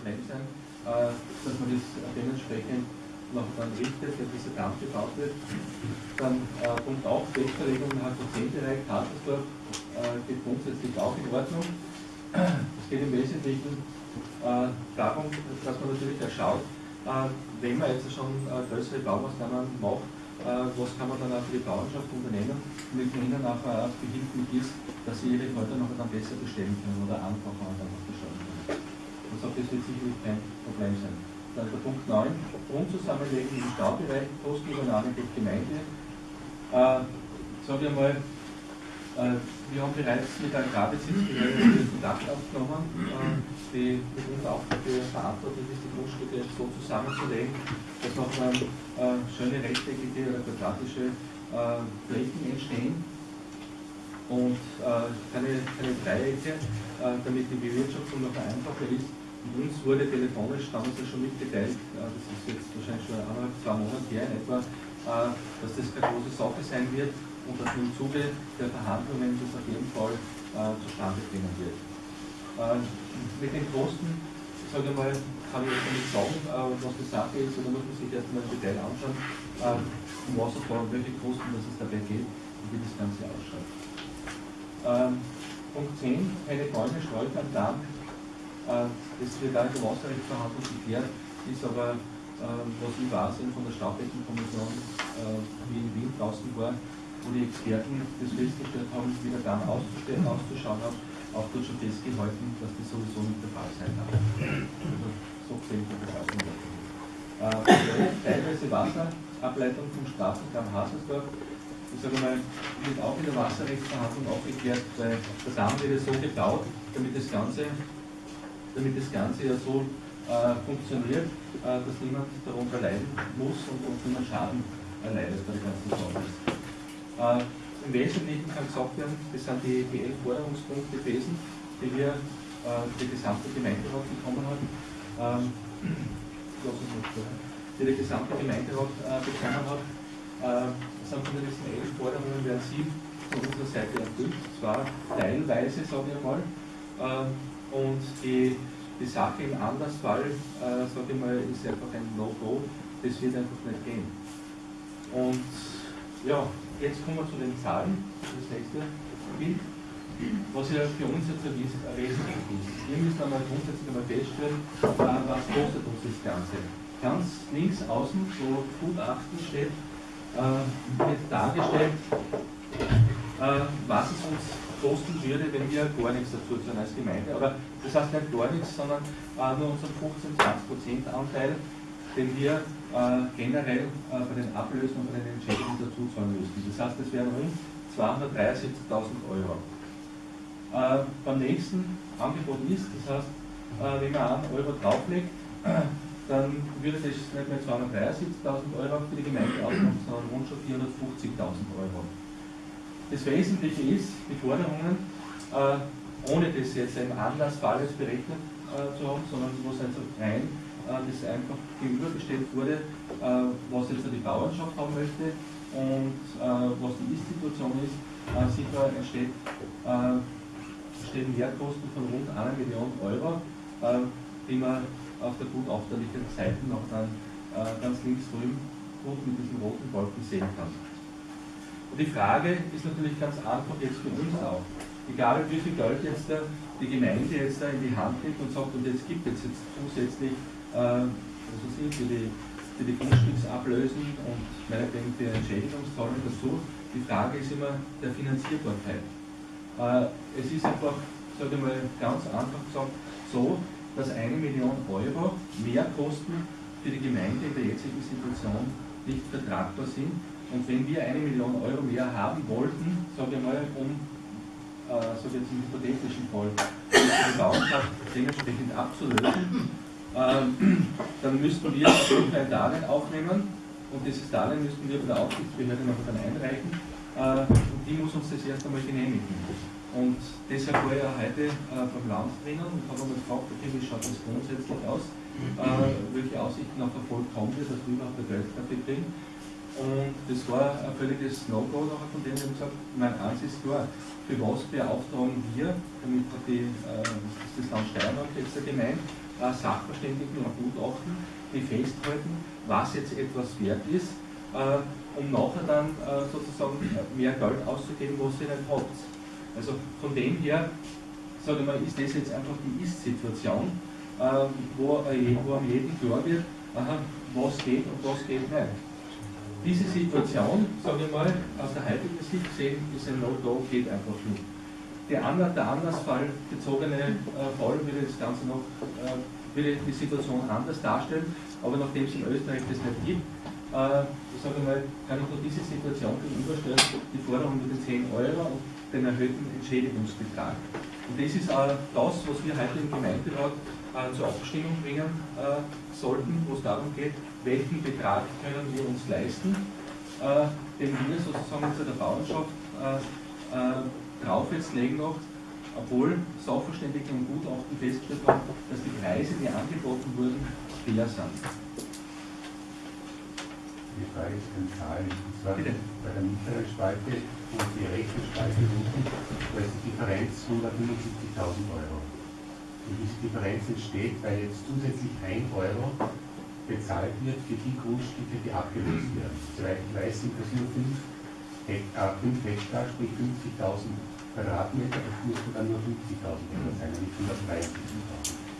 Problem sein, äh, dass man das dementsprechend noch dann richtet, wenn dieser Damm gebaut wird. Dann äh, Punkt auch, Festverlegung im HQ10-Bereich, Kasselsdorf äh, geht grundsätzlich auch in Ordnung. Es geht im Wesentlichen äh, darum, dass man natürlich auch schaut, äh, wenn man jetzt schon äh, größere Baumaßnahmen macht, äh, was kann man dann auch für die Bauernschaft unternehmen, damit man ihnen auch behilflich ist, dass sie ihre Häuser noch dann besser bestellen können oder einfacher dann gestalten können. Und so, das wird sicherlich kein Problem sein. Dann der Punkt 9, Grundzusammenlegen im Staubereich, Kostenübernahme durch Gemeinde. Äh, sage ich mal, äh, wir haben bereits mit der Agrarbesitzbehörde Kontakt aufgenommen, äh, die mit uns auch verantwortlich ist, die Grundstücke so zusammenzulegen, dass noch äh, schöne rechteckige oder quadratische äh, Flächen entstehen und äh, keine, keine Dreiecke, äh, damit die Bewirtschaftung noch einfacher ist uns wurde telefonisch damals ja schon mitgeteilt, das ist jetzt wahrscheinlich schon eineinhalb, zwei Monate her in etwa, äh, dass das keine große Sache sein wird und dass im Zuge der Verhandlungen das auf jeden Fall äh, zustande bringen wird. Äh, mit den Kosten, sage ich mal, kann ich jetzt nicht sagen, was die Sache ist, oder muss man sich erstmal im Detail anschauen, um was es da, welche Kosten dass es dabei geht und wie das Ganze ausschaut. Ähm, Punkt 10, keine Bäume, Sträucher am Damm äh, das wird auch in der Wasserrechtsverhandlung geklärt, ist aber, äh, was ich weiß, von der Staubdeckenkommission, äh, wie in Wien draußen war, wo die Experten das festgestellt haben, wie der Damm auszuschauen hat, auch dort schon festgehalten, dass das sowieso nicht der Fall sein darf. Also so gesehen von der Seite äh, Teilweise Wasserableitung vom Straßendamm Hasersdorf, ich sage mal, wird auch in der Wasserrechtsverhandlung aufgeklärt, weil der Damm wird so gebaut, damit das Ganze damit das Ganze ja so äh, funktioniert, äh, dass niemand darunter leiden muss und, und niemand Schaden erleidet bei der ganzen Sache. Äh, Im Wesentlichen kann gesagt werden, das sind die, die elf Forderungspunkte gewesen, die wir äh, der gesamte Gemeinderat bekommen haben. Ähm, die der gesamte Gemeinderat äh, bekommen hat. Äh, sind von diesen elf Forderungen werden sieben von unserer Seite erfüllt, zwar teilweise, sage ich mal. Äh, und die, die Sache im Andersfall, äh, sage ich mal, ist einfach ein No-Go, das wird einfach nicht gehen. Und ja, jetzt kommen wir zu den Zahlen, das nächste Bild, was ja für uns jetzt wesentlich ist. Wir müssen einmal grundsätzlich einmal feststellen, äh, was kostet uns das Ganze. Ganz links außen, wo Gutachten steht, äh, wird dargestellt, äh, was es uns kosten würde, wenn wir gar nichts dazu tun als Gemeinde. Aber das heißt nicht gar nichts, sondern äh, nur unseren 15-20% Anteil, den wir äh, generell äh, bei den Ablösen und bei den Entschädigungen dazu zahlen müssten. Das heißt, das wären rund 273.000 Euro. Äh, beim nächsten Angebot ist, das heißt, äh, wenn man einen Euro drauflegt, dann würde das nicht mehr 273.000 Euro für die Gemeinde ausmachen, sondern rund schon 450.000 Euro. Das Wesentliche ist, die Forderungen, äh, ohne das jetzt im Anlassfall jetzt berechnet äh, zu haben, sondern wo es einfach rein äh, das einfach gegenübergestellt wurde, was jetzt die Bauernschaft haben möchte und was die Ist-Situation ist, äh, sicher entsteht, entstehen Mehrkosten von rund einer Million Euro, die man auf der gut aufterlichen Seite noch dann ganz links drüben gut mit diesem roten Balken sehen kann. Und die Frage ist natürlich ganz einfach jetzt für uns auch. Egal wie viel Geld jetzt die Gemeinde jetzt da in die Hand nimmt und sagt, und jetzt gibt es jetzt zusätzlich äh, also für, die, für die Grundstücksablösen und meinetwegen für Entschädigungszahlung dazu. Die Frage ist immer der Finanzierbarkeit. Äh, es ist einfach, sage ich mal, ganz einfach gesagt, so, dass eine Million Euro mehr Kosten für die Gemeinde in der jetzigen Situation nicht vertragbar sind und wenn wir eine Million Euro mehr haben wollten, sage ich mal, um, äh, sage jetzt im hypothetischen Fall, die Bauernschaft dementsprechend abzulösen, äh, dann müssten wir ein Darlehen aufnehmen und dieses Darlehen müssten wir bei der Aufsichtsbehörde noch dann einreichen äh, und die muss uns das erst einmal genehmigen. Und deshalb war ja heute äh, beim Land drinnen und habe einmal gefragt, okay, wie schaut das grundsätzlich aus, äh, welche Aussichten auf Erfolg haben wir, dass wir überhaupt Geld dafür kriegen. Und das war ein völliges No-Go nachher von denen, die haben gesagt, mein eins ist klar, für was beauftragen wir, damit hat die, äh, das Land Steiermark jetzt gemeint, äh, Sachverständigen und Gutachten, die festhalten, was jetzt etwas wert ist, äh, um nachher dann äh, sozusagen mehr Geld auszugeben, was ihr nicht habt. Also von dem her, sage ich mal, ist das jetzt einfach die Ist-Situation, äh, wo, wo am jeden klar wird, aha, was geht und was geht nicht. Diese Situation, sage ich mal, aus der heutigen Sicht gesehen, ist ein No-Go, geht einfach nicht. Der, Ander, der Andersfall bezogene äh, Fall würde das Ganze noch, äh, würde die Situation anders darstellen, aber nachdem es in Österreich das nicht gibt, äh, sage ich mal, kann ich nur diese Situation gegenüberstellen, die Forderung mit den 10 Euro und den erhöhten Entschädigungsbetrag. Und das ist auch das, was wir heute im Gemeinderat äh, zur Abstimmung bringen äh, sollten, wo es darum geht, welchen Betrag können wir uns leisten, äh, den wir sozusagen zu der Bauernschaft äh, äh, drauf jetzt legen noch, obwohl Sachverständige und Gutachten festgestellt haben, dass die Preise, die angeboten wurden, fair sind. Die Frage ist eine Zahl. Und zwar Bitte? bei der mittleren Spalte und die rechte Spalte unten, da ist die Differenz 175.000 Euro. Und diese Differenz entsteht, weil jetzt zusätzlich 1 Euro bezahlt wird für die Grundstücke, die abgelöst werden. Soweit ich weiß, sind das nur 5 Hektar, sprich 50.000 Quadratmeter, das müsste dann nur 50.000 Euro sein, nicht 173.000.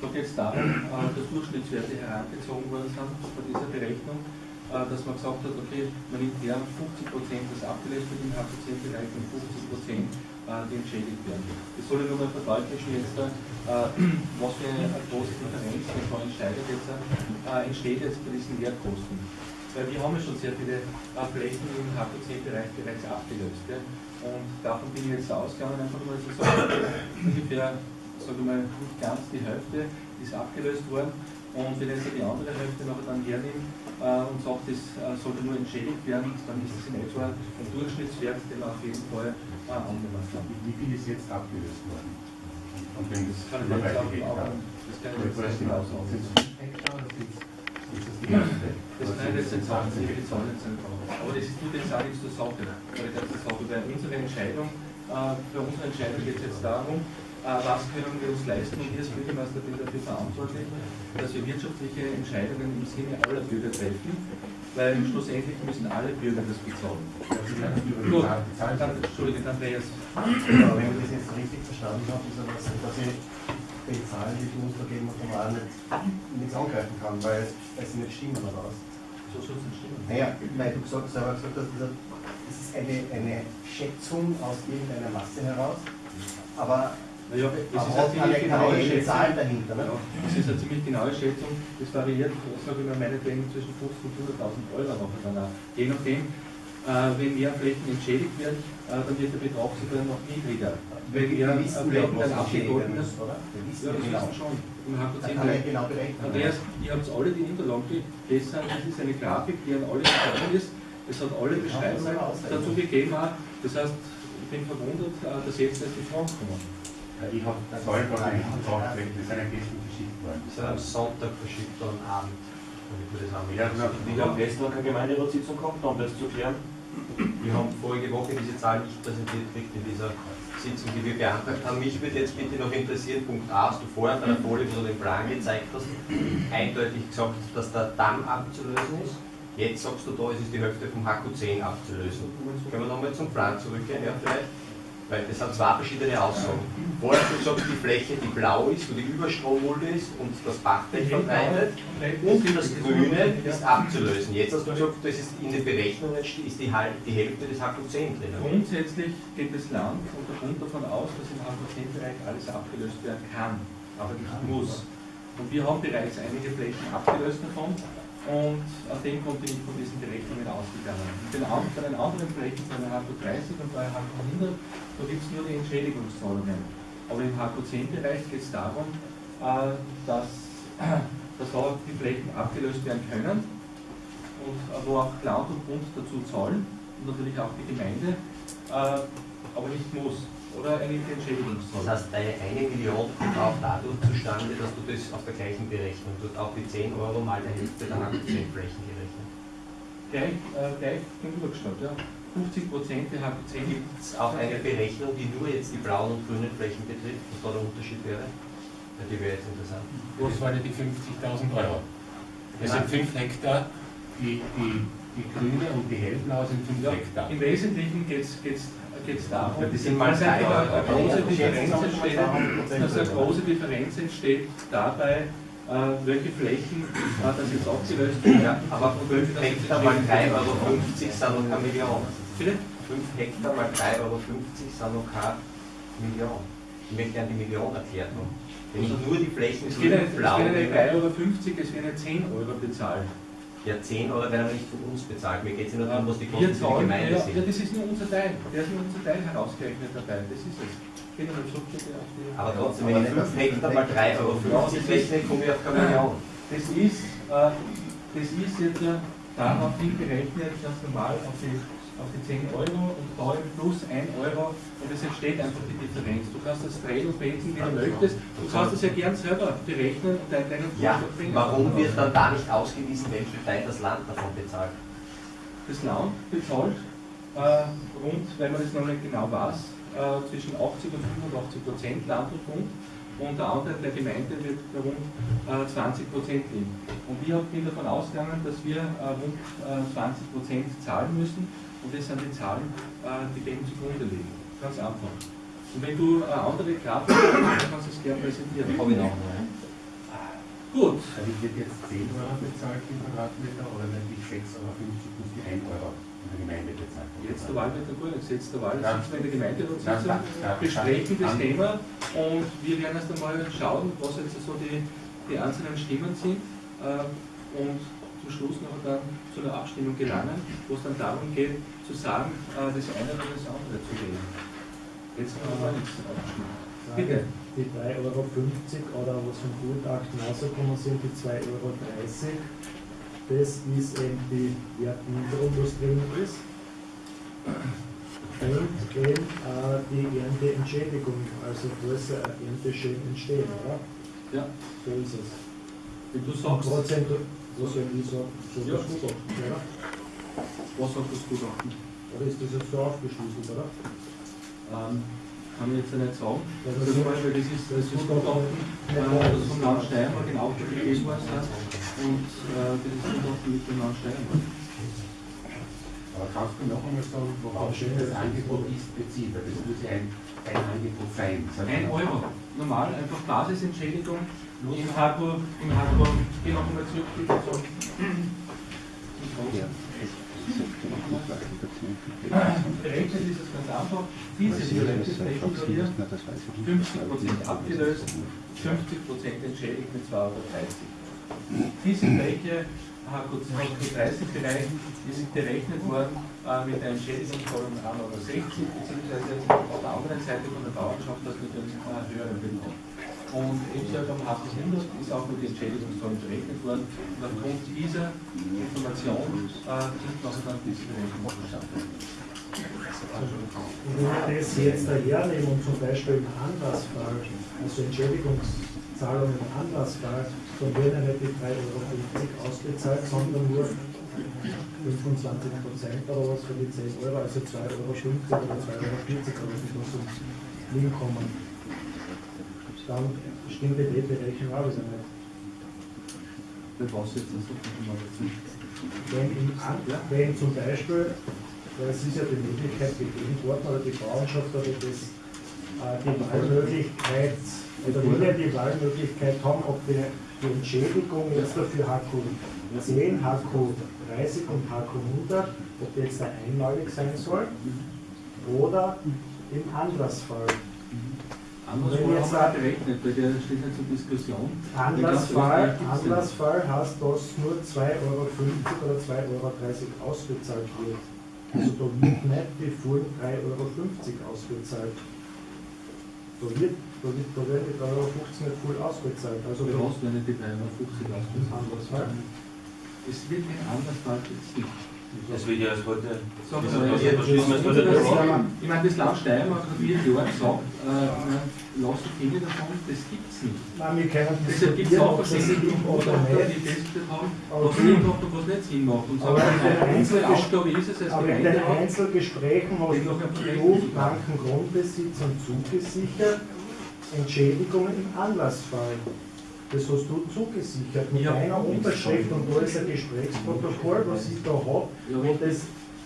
Da geht es darum, äh, dass Durchschnittswerte herangezogen worden sind bei dieser Berechnung, äh, dass man gesagt hat, okay, man nimmt her 50% des abgelöst wird im HPC-Bereich und 50% äh, die entschädigt werden. Das soll nur mal verdeutlichen jetzt, äh, was für eine große Differenz, vorhin steigert jetzt, äh, entsteht jetzt bei diesen Lehrkosten. Weil wir haben ja schon sehr viele Flächen im HPC-Bereich bereits abgelöst. Und davon bin ich jetzt ausgegangen, einfach mal zu sagen, ungefähr, sage ich mal, nicht ganz die Hälfte ist abgelöst worden. Und wenn ich jetzt die andere Hälfte nachher dann hernehme äh, und sagt, das äh, sollte nur entschädigt werden, dann ist es in etwa ein Durchschnittswert, den man auf jeden Fall Ah, Wie viel ist jetzt abgelöst worden? Und wenn das kann ich jetzt auch, auch, das kann ich jetzt nicht genau sagen. Es Hektar oder sind es die? Das ich jetzt nicht Zahlen sind Aber das ist nur die Sache zur Sache. Weil das ist auch über unsere Entscheidung, äh, für unsere Entscheidung geht es jetzt darum, äh, was können wir uns leisten und wir als Bürgermeister bin dafür verantwortlich, dass wir wirtschaftliche Entscheidungen im Sinne aller Bürger treffen weil schlussendlich müssen alle Bürger das bezahlen. Gut, dann, Entschuldige, Andreas. Aber wenn ich das jetzt richtig verstanden habe, ist das, dass ich die Zahlen, die du uns da geben, nicht, nichts angreifen kann, weil, sie nicht stimmen oder was? Es nicht stimmen. Naja, weil du gesagt, selber gesagt hast, das ist eine, eine Schätzung aus irgendeiner Masse heraus, aber naja, es ist eine ziemlich genaue Schätzung. Dahinter, ne? ja, es ist eine ziemlich genaue Schätzung. Das variiert, sage ich mal, meinetwegen zwischen 50 und 100.000 Euro nachher danach. Je nachdem, wenn mehr Flächen entschädigt werden, äh, dann wird der Betrag sogar noch niedriger. Wenn mehr äh, Flächen dann abgegolten ist, oder? Ja, das genau. schon. Im HPC genau berechnen. Andreas, ihr habt alle die Unterlagen gelesen, das ist eine Grafik, die an alle gekommen ist. Es hat alle Beschreibungen dazu gegeben. Das heißt, ich bin verwundert, äh, dass jetzt erst die Fragen kommen. Ich habe Zahlen von einem gebracht, die sind am gestern verschickt worden. Die sind am Sonntag verschickt worden Abend. Ja, wir haben gestern keine Gemeinderatssitzung gehabt, um das zu klären. Wir haben vorige Woche diese Zahl nicht präsentiert gekriegt in dieser Sitzung, die wir beantragt haben. Mich würde jetzt bitte noch interessieren, Punkt A, hast du vorher bei der Folie, wo du den Plan gezeigt hast, eindeutig gesagt, dass der Damm abzulösen ist. Jetzt sagst du da, es ist die Hälfte vom HQ10 abzulösen. Können wir nochmal zum Plan zurückgehen, ja, vielleicht? Weil das sind zwei verschiedene Aussagen. Vorher du sagst, die Fläche, die blau ist, wo die Überstrommulde ist und das Bachbett verbreitet und das Grüne ist abzulösen. Jetzt hast du gesagt, das ist in den Berechnungen ist die, die Hälfte des HQ10 drin. Grundsätzlich geht das Land und der Bund davon aus, dass im HQ10-Bereich alles abgelöst werden kann, aber nicht muss. Und wir haben bereits einige Flächen abgelöst davon und aus dem bin ich von diesen Berechnungen ausgegangen. bei den anderen Flächen, bei der HQ 30 und bei HQ 100, da gibt es nur die Entschädigungszahlungen. Aber im HQ10-Bereich geht es darum, äh, dass, dass da die Flächen abgelöst werden können und äh, wo auch Land und Bund dazu zahlen und natürlich auch die Gemeinde, äh, aber nicht muss oder eine Entschädigungszahlung. Das heißt, deine eine Million kommt auch dadurch zustande, dass du das auf der gleichen Berechnung, du hast auch die 10 Euro mal der Hälfte der HQ10-Flächen gerechnet. Gleich, äh, gleich gegenübergestellt, ja. 50 Prozent der HQ10. Gibt es auch eine Berechnung, die nur jetzt die blauen und grünen Flächen betrifft, was da der Unterschied wäre? Ja, die wäre jetzt interessant. Was waren die 50.000 Euro? Das sind 5 Hektar, die, die, die grüne und die hellblaue sind 5 Ja, Hektar. Im Wesentlichen geht es darum, Ja, die sind mal dass eine, eine große Ja, Differenz entsteht, dass eine große Differenz entsteht dabei, äh, welche Flächen äh, das jetzt aufgelöst wird. Ja, aber 5 Hektar mal 3,50 Euro sind noch keine Million. Bitte? 5 Hektar mal 3,50 Euro sind noch keine Million. Ich möchte gerne die Million erklärt haben. Wenn ich nur die Flächen Es geht ja grün, nicht, es blau geht ja nicht nehme, 3,50 Euro, es werden ja 10 Euro bezahlt. Ja 10 Euro werden aber nicht von uns bezahlt. Mir geht es ja nur darum, was die Kosten für die zahlen, ja, Gemeinde ja, sind. das ist nur unser Teil. Der ist nur unser Teil herausgerechnet dabei. Das ist es. Aber trotzdem, wenn ich 5 Hektar mal 3,50 Euro rechne, komme ich auf keine Million. Das ist, äh, das ist jetzt äh, darauf hingerechnet, ganz normal auf die, auf die 10 Euro und da eben plus 1 Euro und es entsteht einfach die Differenz. Du kannst das drehen und wenden, wie du möchtest. Du kannst das ja gern selber berechnen und deinen deinen Ja, Vorschlag bringen. warum wird dann da nicht ausgewiesen, welchen Teil das Land davon bezahlt? das Land bezahlt äh, rund, wenn man das noch nicht genau weiß, äh, zwischen 80 und 85 Prozent Land und Bund und der Anteil der Gemeinde wird rund äh, 20 Prozent liegen. Und ich bin davon ausgegangen, dass wir äh, rund äh, 20 Prozent zahlen müssen und das sind die Zahlen, äh, die dem zugrunde liegen. Ganz einfach. Und wenn du eine andere Grafik hast, dann kannst du es gerne präsentieren. Habe ich noch. Gut, Also ich wird jetzt 10 Euro bezahlt im Quadratmeter oder wenn ich 6,50 Euro plus die 1 Euro der Gemeinde bezahlt. Jetzt der Wahl wird der Grüne, jetzt der Wahl sitzen wir in der Gemeinderatssitzung, ja, ja. besprechen das Thema und wir werden erst einmal schauen, was jetzt so die, die einzelnen Stimmen sind äh, und zum Schluss noch dann zu einer Abstimmung gelangen, wo es dann darum geht, zu sagen, äh, das eine oder das andere zu wählen. Jetzt haben wir nichts abgestimmt. Bitte. Die 3,50 Euro oder was vom Gutachten rausgekommen sind, die 2,30 Euro, das ist eben die Wertminderung, was drin ist. Und eben äh, die Ernteentschädigung, also ein Ernteschäden entstehen, oder? Ja, So ist es. wenn du sagst, Prozent, was soll ich sagen? So Ja. das Gutachten, oder? was sagt das Gutachten? Oder ist das jetzt so aufgeschlüsselt, oder? Ähm, kann ich jetzt ja nicht sagen. Ja, Das, ist, weil das ist das ist Gutachten, äh, das vom Land Steiermark in Auftrag gegeben ist und äh, das ist Gutachten mit dem Land Steiermark. Aber kannst du noch einmal sagen, worauf das Angebot ist bezieht? Weil das muss ja ein, ein Angebot sein. Ein Euro. Normal, einfach Basisentschädigung im Hardware, im Hardware, geh noch einmal zurück, bitte. So. Berechnet ist es ganz einfach. Diese violette Flächen hier, 50% abgelöst, 50% entschädigt mit 2,30 Euro. Diese Fläche, HQ30-Bereich, ist berechnet worden äh, mit einer Entschädigung von 1,60 Euro, beziehungsweise auf der anderen Seite von der Bauernschaft das mit einem äh, höheren Betrag. Und ebenso am HQ100 ist auch mit den Entschädigungsformen berechnet worden. Und aufgrund dieser Information äh, sind noch dann diese Berechnungen zustande. Und wenn wir das jetzt dahernehmen und zum Beispiel im Anlassfall, also Entschädigungszahlungen im Anlassfall, dann werden ja nicht die 3,50 Euro ausgezahlt, sondern nur 25 Prozent oder was für die 10 Euro, also 2,50 Euro oder 2,40 Euro, das uns hinkommen. Dann stimmt die Berechnung auch wieder nicht. Für was jetzt das? Wenn, im wenn zum Beispiel, weil es ist ja die Möglichkeit gegeben worden, oder die Bauernschaft oder das, äh, die Wahlmöglichkeit, oder wir die Wahlmöglichkeit haben, ob wir die Entschädigung jetzt dafür HQ 10, HQ 30 und HQ 100, ob die jetzt da einmalig sein soll oder im Anlassfall. Jetzt haben wir berechnet, weil der steht nicht zur Diskussion. Anlassfall. Anlassfall heißt, dass nur 2,50 Euro oder 2,30 Euro ausgezahlt wird. Also da wird nicht die vollen 3,50 Euro ausgezahlt. Da, wird, da, wird, da werden die 3,50 Euro nicht voll ausgezahlt. Also Für da was werden die 3,50 Euro ausgezahlt? Anlassfall. Es wird jetzt wird ja als heute. Sag Ja, Was schließen wir das- jetzt heute das-? Ich meine, das Land Steiermark hat vier Jahre gesagt, äh, lass die Finger davon, das gibt es nicht. Nein, wir können Deshalb gibt es auch das verschiedene Gutachter, die nicht. festgestellt haben, Aber was Sinn macht und was nicht Sinn macht. Und Aber sagen, in den unsere Aufgabe ist es als Aber in den Einzelgesprächen hast du Projekt blanken Grundbesitzern zugesichert Entschädigung im Anlassfall. Das hast du zugesichert mit Ja. einer Unterschrift und da ist ein Gesprächsprotokoll, was ich da habe, Ja, wo das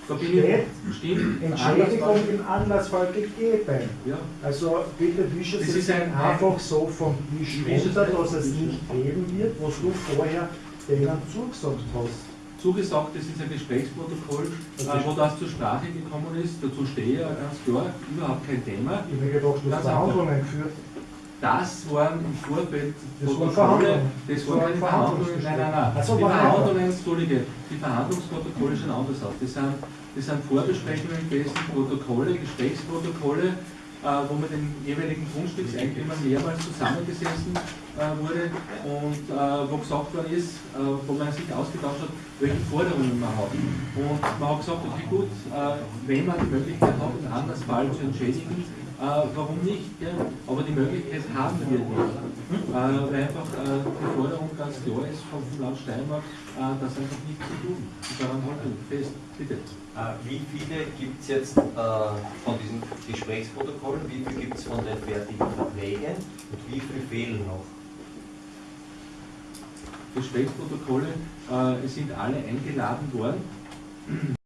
steht, stimmt, Entschädigung im Anlassfall gegeben. Ja, Also bitte wische Das es ein- einfach so vom Tisch runter, dass es nicht geben wird, was du vorher denen zugesagt hast. zugesagt, das ist ein Gesprächsprotokoll, äh, wo das zur Sprache gekommen ist. Dazu stehe ich ja ganz klar, überhaupt kein Thema. Ich habe gedacht, du hast. Verhandlungen geführt. Das waren im Vorfeld Das Protokolle, das waren keine Verhandlungen, nein, nein, nein. Ach so, Die waren Verhandlungen, Entschuldige, die Verhandlungsprotokolle schauen anders aus. Das sind, das sind Vorbesprechungen gewesen, Protokolle, Gesprächsprotokolle, äh, wo mit den jeweiligen Grundstückseigentümern mehrmals zusammengesessen äh, wurde und äh, wo gesagt worden ist, wo man sich ausgetauscht hat, welche Forderungen man hat. Und man hat gesagt, okay gut, wenn man die Möglichkeit hat, einen Anlassfall zu entschädigen, warum nicht? Ja? Aber die Möglichkeit haben wir nicht. Äh, weil einfach äh, die Forderung ganz klar ist vom Land Steiermark, äh, das einfach nicht zu tun. Und daran halten wir fest. Bitte. Äh, Wie viele gibt es jetzt äh, von diesen Gesprächsprotokollen, wie viele gibt es von den fertigen Verträgen und wie viele fehlen noch? Gesprächsprotokolle äh, sind alle eingeladen worden.